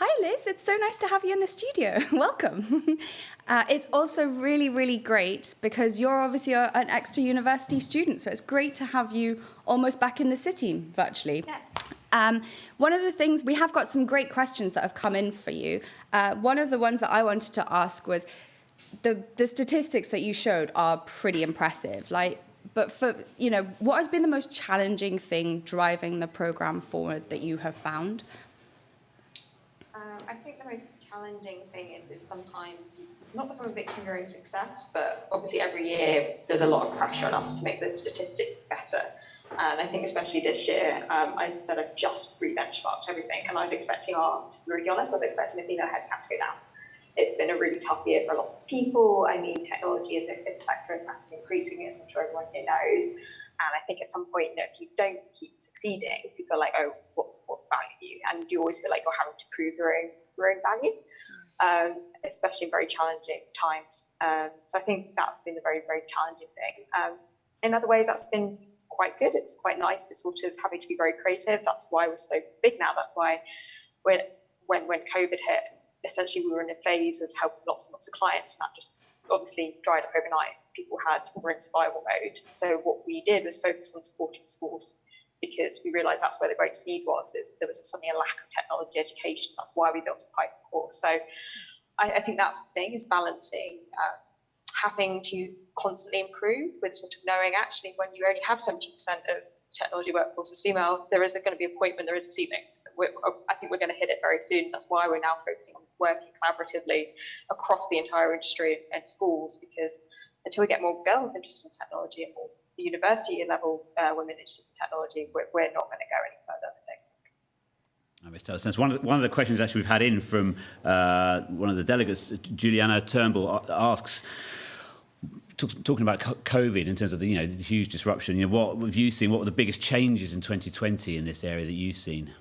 Hi, Liz. It's so nice to have you in the studio. Welcome. Uh, it's also really, really great because you're obviously a, an Exeter university student, so it's great to have you almost back in the city virtually. Yeah. Um, one of the things, we have got some great questions that have come in for you. Uh, one of the ones that I wanted to ask was the, the statistics that you showed are pretty impressive. Like, but for, you know, what has been the most challenging thing driving the program forward that you have found? Um, I think the most challenging thing is, is sometimes not become a victim of your own success, but obviously every year there's a lot of pressure on us to make the statistics better. And I think especially this year, um, I said, I've just re-benchmarked everything, and I was expecting our, to be really honest, I was expecting the female headcount to go down. It's been a really tough year for a lot of people. I mean, technology as a, as a sector is massively increasing, as I'm sure everyone here knows. And I think at some point, you know, if you don't keep succeeding, people are like, oh, what's what's the value? And you always feel like you're having to prove your own your own value, um, especially in very challenging times. Um, so I think that's been a very very challenging thing. Um, in other ways, that's been quite good. It's quite nice to sort of having to be very creative. That's why we're so big now. That's why when when when COVID hit, essentially we were in a phase of helping lots and lots of clients, and that just obviously dried up overnight. People had were in survival mode. So what we did was focus on supporting schools because we realised that's where the great need was. Is there was suddenly a lack of technology education. That's why we built a Python course. So I, I think that's the thing is balancing uh, having to constantly improve with sort of knowing actually when you only have 70% of technology workforce is female, there is going to be a point when there is a ceiling. We're, I think we're going to hit it very soon. That's why we're now focusing on working collaboratively across the entire industry and schools because until we get more girls interested in technology and more university level uh, women interested in technology, we're, we're not going to go any further. That makes total sense. One of, the, one of the questions actually we've had in from uh, one of the delegates, Juliana Turnbull, asks, talk, talking about COVID in terms of the, you know, the huge disruption, you know, what have you seen? What were the biggest changes in 2020 in this area that you've seen?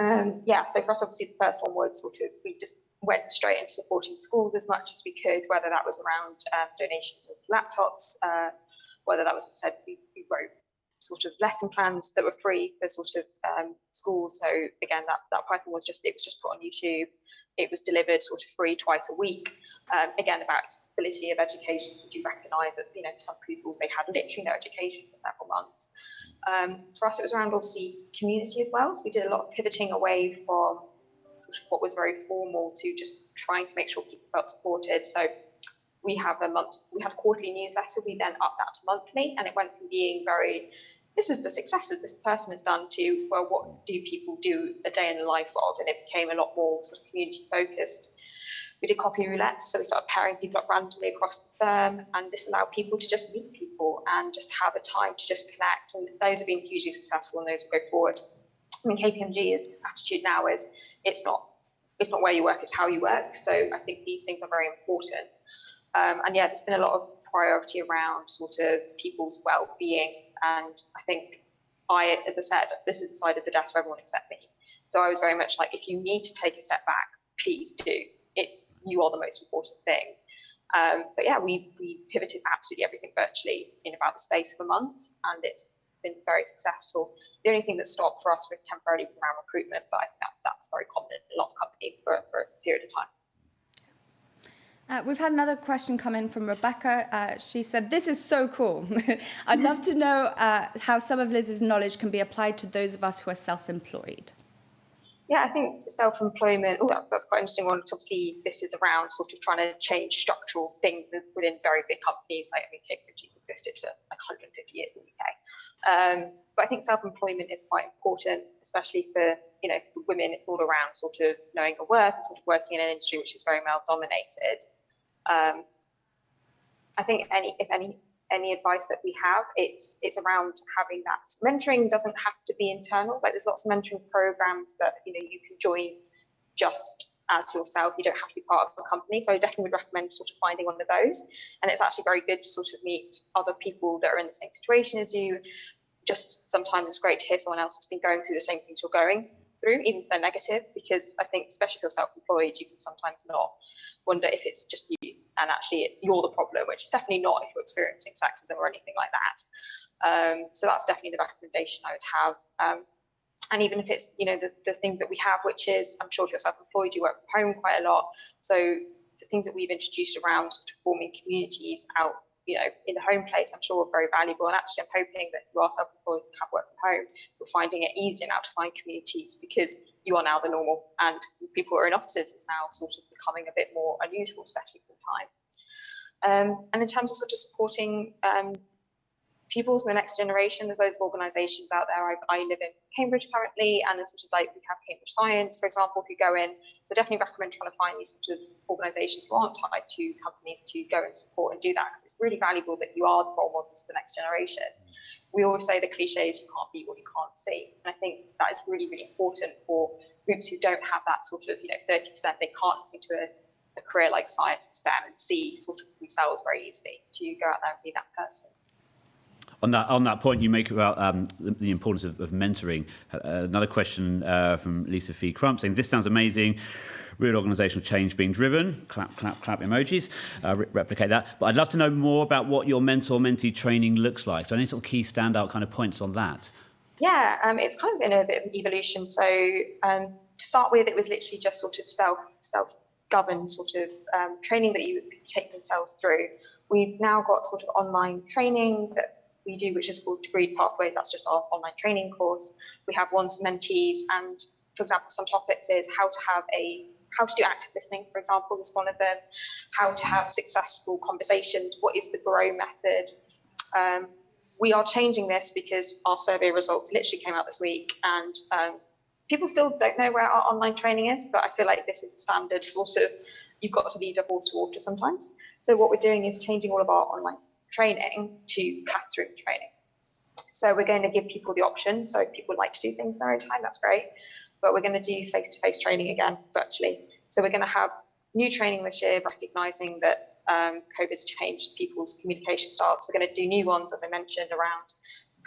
Um, yeah, so for us, obviously, the first one was sort of we just went straight into supporting schools as much as we could, whether that was around um, donations of laptops, uh, whether that was, as I said, we, we wrote sort of lesson plans that were free for sort of um, schools. So again, that, that Python was just, it was just put on YouTube. It was delivered sort of free twice a week. Um, again, about accessibility of education, we do recognise that, you know, some pupils, they had literally no education for several months. Um, for us, it was around obviously community as well. So we did a lot of pivoting away from what was very formal to just trying to make sure people felt supported. So we have a month, we had a quarterly newsletter. We then upped that to monthly, and it went from being very this is the successes this person has done to well what do people do a day in the life of and it became a lot more sort of community focused we did coffee roulette so we started pairing people up randomly across the firm and this allowed people to just meet people and just have a time to just connect and those have been hugely successful and those will go forward i mean kpmg's attitude now is it's not it's not where you work it's how you work so i think these things are very important um, and yeah there's been a lot of priority around sort of people's well-being and I think I, as I said, this is the side of the desk for everyone except me. So I was very much like, if you need to take a step back, please do. It's you are the most important thing. Um, but yeah, we we pivoted absolutely everything virtually in about the space of a month, and it's been very successful. The only thing that stopped for us for temporarily was around recruitment, but I think that's that's very common in a lot of companies for, for a period of time. Uh, we've had another question come in from Rebecca. Uh, she said, this is so cool. I'd love to know uh, how some of Liz's knowledge can be applied to those of us who are self-employed. Yeah, I think self-employment, oh, that's quite interesting one. Obviously, this is around sort of trying to change structural things within very big companies. Like, I mean, KPMG's existed for like 150 years in the UK. Um, but I think self-employment is quite important, especially for, you know, for women. It's all around sort of knowing your worth, and sort of working in an industry which is very male-dominated. Um, I think any, if any, any advice that we have, it's it's around having that mentoring doesn't have to be internal. Like there's lots of mentoring programs that you know you can join just as yourself. You don't have to be part of a company. So I definitely would recommend sort of finding one of those. And it's actually very good to sort of meet other people that are in the same situation as you. Just sometimes it's great to hear someone else has been going through the same things you're going through, even if they're negative, because I think especially if you're self-employed, you can sometimes not wonder if it's just you and actually it's you're the problem, which is definitely not if you're experiencing sexism or anything like that. Um, so that's definitely the recommendation I would have. Um, and even if it's you know the, the things that we have which is i'm sure if you're self-employed you work from home quite a lot so the things that we've introduced around forming communities out you know in the home place i'm sure are very valuable and actually i'm hoping that you are self-employed and have work from home you're finding it easier now to find communities because you are now the normal and people who are in offices is now sort of becoming a bit more unusual especially time um, and in terms of sort of supporting um, pupils in the next generation. There's loads of organisations out there. I, I, live in Cambridge currently, and there's sort of like we have Cambridge Science, for example, you go in. So definitely recommend trying to find these sort of organisations who aren't tied to companies to go and support and do that because it's really valuable that you are the role models for the next generation. We always say the cliches, you can't be what you can't see, and I think that is really really important for groups who don't have that sort of you know 30% they can't get into a, a career like science and STEM and see sort of themselves very easily to go out there and be that person on that on that point you make about um, the, the, importance of, of mentoring. Uh, another question uh, from Lisa Fee Crump saying, "This sounds amazing." Real organisational change being driven. Clap, clap, clap emojis. Uh, re replicate that. But I'd love to know more about what your mentor-mentee training looks like. So any sort of key standout kind of points on that? Yeah, um, it's kind of been a bit of an evolution. So um, to start with, it was literally just sort of self self governed sort of um, training that you take themselves through. We've now got sort of online training that we do, which is called Degreed Pathways. That's just our online training course. We have ones for mentees, and for example, some topics is how to have a how to do active listening, for example, is one of them. How to have successful conversations. What is the grow method? Um, we are changing this because our survey results literally came out this week, and um, people still don't know where our online training is. But I feel like this is a standard sort of. You've got to lead a horse to water sometimes. So what we're doing is changing all of our online training to classroom training. So we're going to give people the option. So if people like to do things in their own time, that's great. But we're going to do face-to-face training again virtually. So we're going to have new training this year, recognizing that um, COVID's changed people's communication styles. We're going to do new ones, as I mentioned, around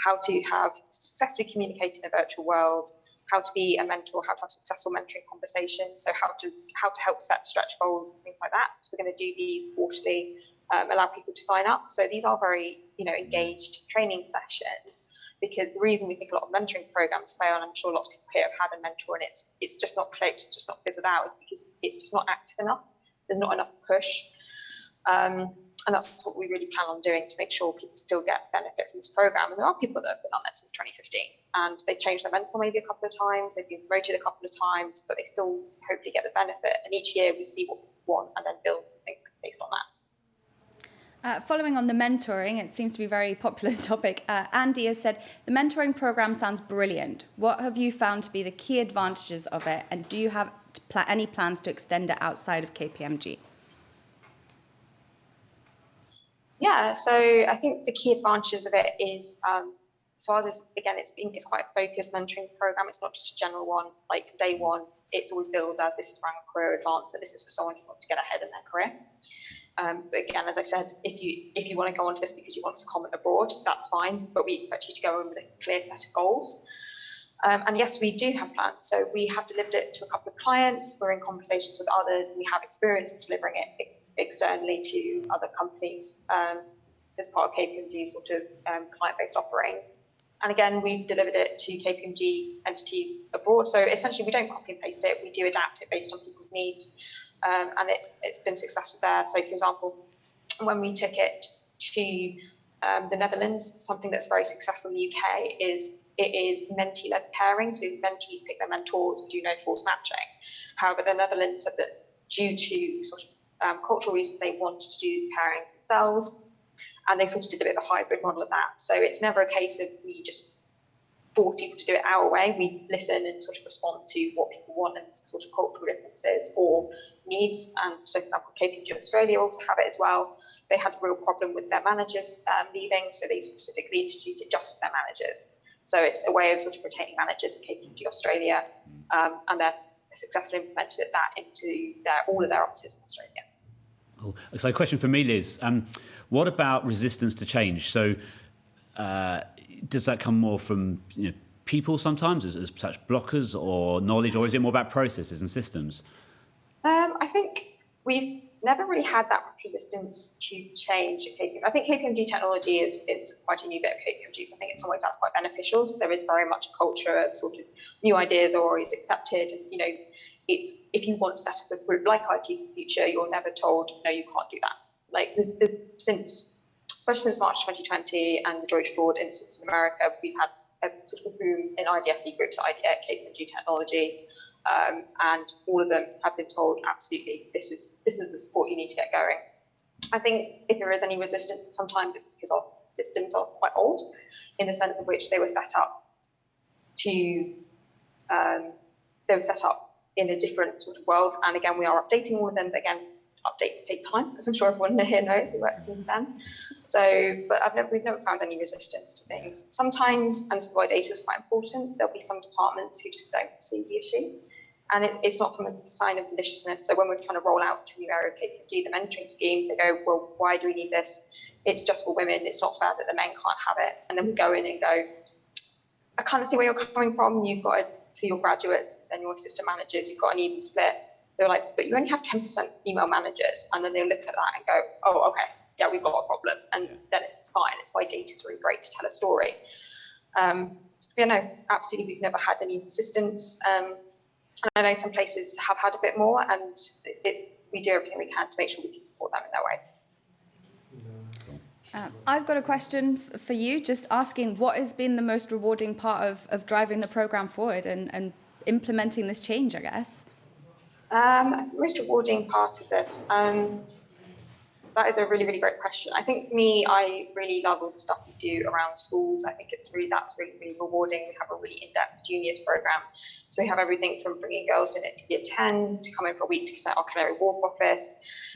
how to have successfully communicate in a virtual world, how to be a mentor, how to have successful mentoring conversations, so how to how to help set stretch goals and things like that. So we're going to do these quarterly um, allow people to sign up. So these are very, you know, engaged training sessions because the reason we think a lot of mentoring programs fail, and I'm sure lots of people here have had a mentor and it's it's just not clicked, it's just not fizzled out, is because it's just not active enough. There's not enough push. Um, and that's what we really plan on doing to make sure people still get benefit from this program. And there are people that have been on it since 2015 and they changed their mentor maybe a couple of times, they've been promoted a couple of times, but they still hopefully get the benefit. And each year we see what we want and then build something based on that. Uh, following on the mentoring, it seems to be a very popular topic. Uh, Andy has said, the mentoring program sounds brilliant. What have you found to be the key advantages of it? And do you have pl any plans to extend it outside of KPMG? Yeah, so I think the key advantages of it is, um, so ours is, again, it's been, it's quite a focused mentoring program. It's not just a general one, like day one, it's always billed as this is around career advance, that this is for someone who wants to get ahead in their career. Um, but again, as I said, if you if you want to go onto this because you want to comment abroad, that's fine. But we expect you to go in with a clear set of goals. Um, and yes, we do have plans. So we have delivered it to a couple of clients. We're in conversations with others. We have experience of delivering it externally to other companies um, as part of KPMG's sort of um, client-based offerings. And again, we've delivered it to KPMG entities abroad. So essentially, we don't copy and paste it. We do adapt it based on people's needs um, and it's it's been successful there. So, for example, when we took it to um, the Netherlands, something that's very successful in the UK is it is mentee-led pairing. So mentees pick their mentors, we do no force matching. However, the Netherlands said that due to sort of um, cultural reasons, they wanted to do pairings themselves, and they sort of did a bit of a hybrid model of that. So it's never a case of we just force people to do it our way. We listen and sort of respond to what people want and sort of cultural differences or needs. And so, for example, KPMG Australia also have it as well. They had a real problem with their managers um, leaving, so they specifically introduced it just for their managers. So it's a way of sort of retaining managers at KPMG Australia, um, and they're successfully implemented that into their, all of their offices in Australia. Cool. So, a question for me, Liz. Um, what about resistance to change? So, uh, does that come more from you know, people sometimes as, as such blockers or knowledge, or is it more about processes and systems? Um, I think we've never really had that much resistance to change at KPMG. I think KPMG technology is it's quite a new bit of KPMG. So I think it's always that's quite beneficial. So there is very much a culture of sort of new ideas are always accepted. You know, it's if you want to set up a group like IT's in the future, you're never told no, you can't do that. Like there's, there's since especially since March 2020 and the George Floyd incident in America, we've had a sort of boom in IDSE groups at KPMG technology. Um, and all of them have been told absolutely this is this is the support you need to get going. I think if there is any resistance, sometimes it's because our systems are quite old, in the sense of which they were set up to um, they were set up in a different sort of world. And again, we are updating all of them, but again, updates take time, as I'm sure everyone here knows who works in STEM. So, but I've never, we've never found any resistance to things. Sometimes, and this is why data is quite important, there'll be some departments who just don't see the issue. And it, it's not from a sign of maliciousness. So when we're trying to roll out to new area KPMG, the mentoring scheme, they go, well, why do we need this? It's just for women. It's not fair that the men can't have it. And then we go in and go, I can't see where you're coming from. You've got, a, for your graduates and your assistant managers, you've got an even split they're like, but you only have 10% female managers. And then they'll look at that and go, oh, okay, yeah, we've got a problem. And then it's fine. It's why data is really great to tell a story. Um, yeah, no, absolutely. We've never had any resistance. Um, and I know some places have had a bit more, and it's we do everything we can to make sure we can support them in that way. Uh, I've got a question for you, just asking what has been the most rewarding part of, of driving the program forward and, and implementing this change, I guess? Um, most rewarding part of this. Um, that is a really, really great question. I think for me, I really love all the stuff we do around schools. I think it's really that's really, really rewarding. We have a really in-depth juniors program. So we have everything from bringing girls in at year 10 to come in for a week to our Canary Wharf office,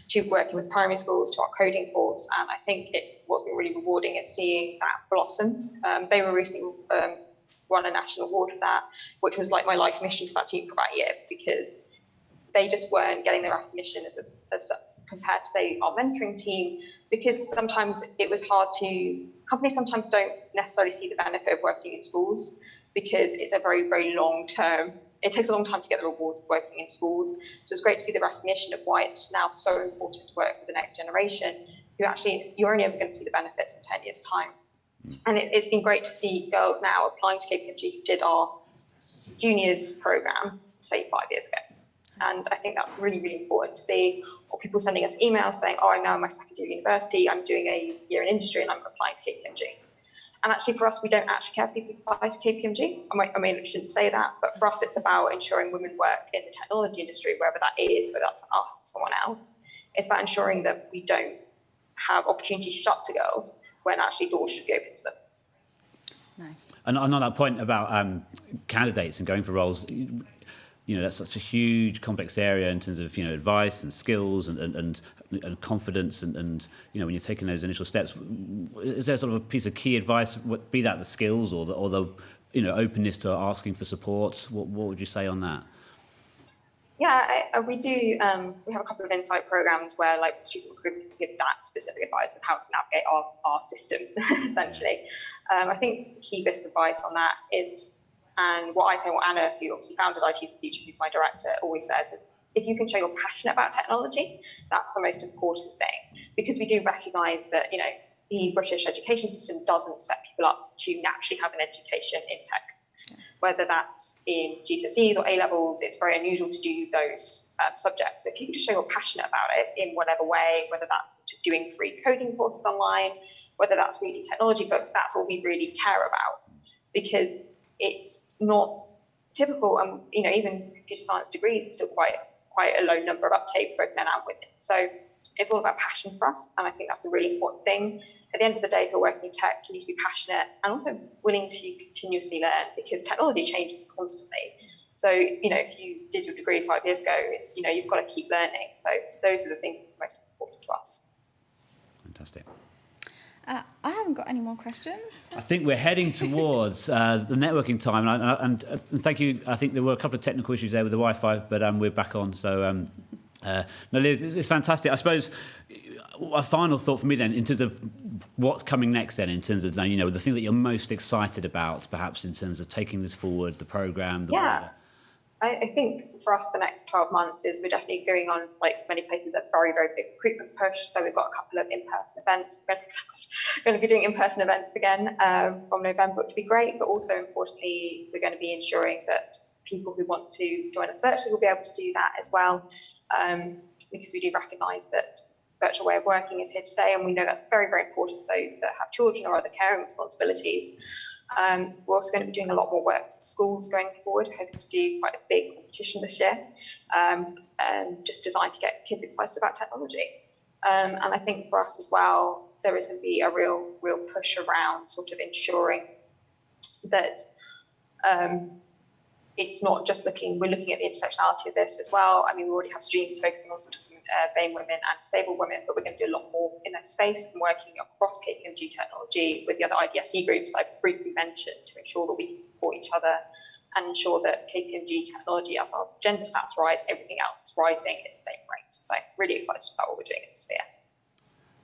to working with primary schools, to our coding course. And I think it what's been really rewarding is seeing that blossom. Um, they were recently um, won a national award for that, which was like my life mission for that team for that year because they just weren't getting the recognition as, a, as compared to say our mentoring team because sometimes it was hard to companies sometimes don't necessarily see the benefit of working in schools because it's a very very long term it takes a long time to get the rewards of working in schools so it's great to see the recognition of why it's now so important to work with the next generation who actually you're only ever going to see the benefits in 10 years time mm. and it, it's been great to see girls now applying to KPMG who did our juniors program say five years ago and I think that's really, really important to see. Or people sending us emails saying, oh, I'm now in my second year of university, I'm doing a year in industry and I'm applying to KPMG. And actually, for us, we don't actually care if people apply to KPMG. I, mean, I shouldn't say that, but for us, it's about ensuring women work in the technology industry, wherever that is, whether that's us or someone else. It's about ensuring that we don't have opportunities shut to girls when actually doors should be open to them. Nice. And on that point about um, candidates and going for roles, you know that's such a huge complex area in terms of you know advice and skills and and, and, and confidence and, and you know when you're taking those initial steps is there sort of a piece of key advice be that the skills or the or the you know openness to asking for support what what would you say on that yeah, I, we do. Um, we have a couple of insight programs where, like, student recruitment give that specific advice of how to navigate our, our system, essentially. Um, I think key bit of advice on that is and what I say, what Anna, who obviously founded IT's Future, who's my director, always says is if you can show you're passionate about technology, that's the most important thing. Because we do recognise that, you know, the British education system doesn't set people up to naturally have an education in tech. Whether that's in GCSEs or A levels, it's very unusual to do those um, subjects. So if you can just show you're passionate about it in whatever way, whether that's doing free coding courses online, whether that's reading technology books, that's all we really care about. Because it's not typical, and you know, even computer science degrees are still quite quite a low number of uptake both men and women. So it's all about passion for us, and I think that's a really important thing. At the end of the day, if you're working in tech, you need to be passionate and also willing to continuously learn because technology changes constantly. So, you know, if you did your degree five years ago, it's, you know, you've got to keep learning. So those are the things that's most important to us. Fantastic. Uh, I haven't got any more questions. I think we're heading towards uh, the networking time, and, I, and, uh, and, thank you. I think there were a couple of technical issues there with the Wi-Fi, but um, we're back on. So, um, uh, no, Liz, it's, it's, fantastic. I suppose a final thought for me then, in terms of what's coming next, then, in terms of you know the thing that you're most excited about, perhaps in terms of taking this forward, the program. The yeah. I, I think for us, the next 12 months is we're definitely going on, like many places, a very, very big recruitment push. So we've got a couple of in-person events. We're going to be doing in-person events again um, from November, which would be great. But also importantly, we're going to be ensuring that people who want to join us virtually will be able to do that as well, um, because we do recognise that virtual way of working is here to stay, and we know that's very, very important for those that have children or other caring responsibilities. Um, we're also going to be doing a lot more work with schools going forward, hoping to do quite a big competition this year, um, and just designed to get kids excited about technology. Um, and I think for us as well, there is going to be a real, real push around sort of ensuring that um, it's not just looking, we're looking at the intersectionality of this as well. I mean, we already have streams focusing on sort of uh, BAME women and disabled women, but we're going to do a lot more in that space and working across KPMG technology with the other IDSE groups I've briefly mentioned to ensure that we can support each other and ensure that KPMG technology, as our gender stats rise, everything else is rising at the same rate. So really excited about what we're doing in the sphere.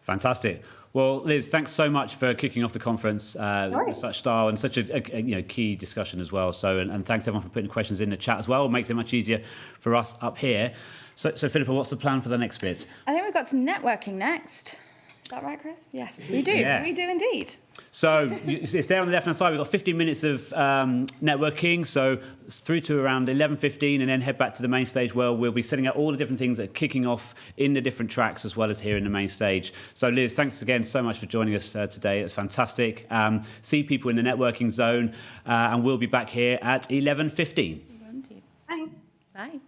Fantastic. Well, Liz, thanks so much for kicking off the conference uh, No with such style and such a, a, a, you know key discussion as well. So, and, and thanks everyone for putting questions in the chat as well. It makes it much easier for us up here. So, so Philippa, what's the plan for the next bit? I think we've got some networking next. Is that right, Chris? Yes, we do. Yeah. We do indeed. So it's it's there on the left-hand side. We've got 15 minutes of um, networking, so it's through to around 11.15 and then head back to the main stage where we'll be setting out all the different things that are kicking off in the different tracks as well as here in the main stage. So Liz, thanks again so much for joining us uh, today. It's fantastic. Um, see people in the networking zone uh, and we'll be back here at 11.15. Indeed. Bye. Bye.